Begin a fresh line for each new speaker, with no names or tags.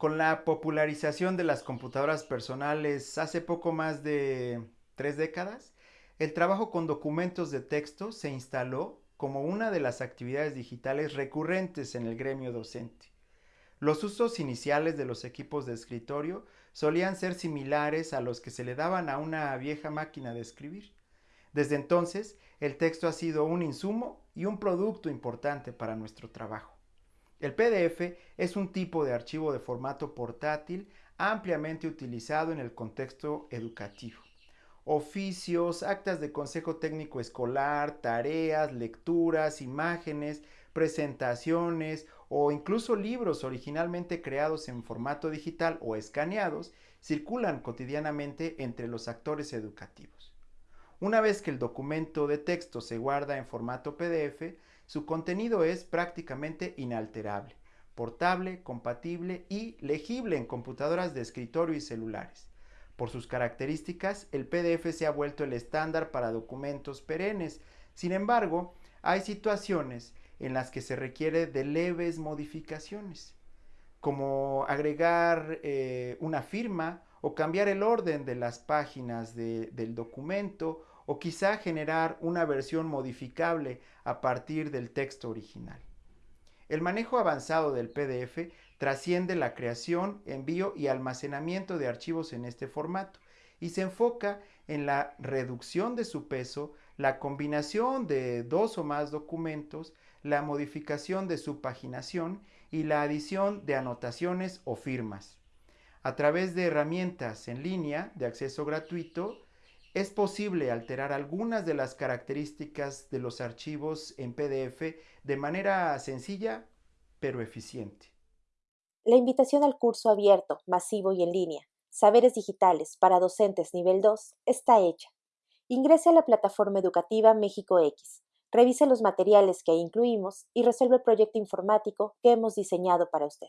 Con la popularización de las computadoras personales hace poco más de tres décadas, el trabajo con documentos de texto se instaló como una de las actividades digitales recurrentes en el gremio docente. Los usos iniciales de los equipos de escritorio solían ser similares a los que se le daban a una vieja máquina de escribir. Desde entonces, el texto ha sido un insumo y un producto importante para nuestro trabajo. El PDF es un tipo de archivo de formato portátil ampliamente utilizado en el contexto educativo. Oficios, actas de consejo técnico escolar, tareas, lecturas, imágenes, presentaciones o incluso libros originalmente creados en formato digital o escaneados circulan cotidianamente entre los actores educativos. Una vez que el documento de texto se guarda en formato PDF, su contenido es prácticamente inalterable, portable, compatible y legible en computadoras de escritorio y celulares. Por sus características, el PDF se ha vuelto el estándar para documentos perennes. Sin embargo, hay situaciones en las que se requiere de leves modificaciones, como agregar eh, una firma o cambiar el orden de las páginas del documento o quizá generar una versión modificable a partir del texto original. El manejo avanzado del PDF trasciende la creación, envío y almacenamiento de archivos en este formato y se enfoca en la reducción de su peso, la combinación de dos o más documentos, la modificación de su paginación y la adición de anotaciones o firmas. A través de herramientas en línea de acceso gratuito, es posible alterar algunas de las características de los archivos en PDF de manera sencilla pero eficiente.
La invitación al curso abierto, masivo y en línea, Saberes Digitales para Docentes Nivel 2, está hecha. Ingrese a la plataforma educativa México X, revise los materiales que incluimos y resuelve el proyecto informático que hemos diseñado para usted.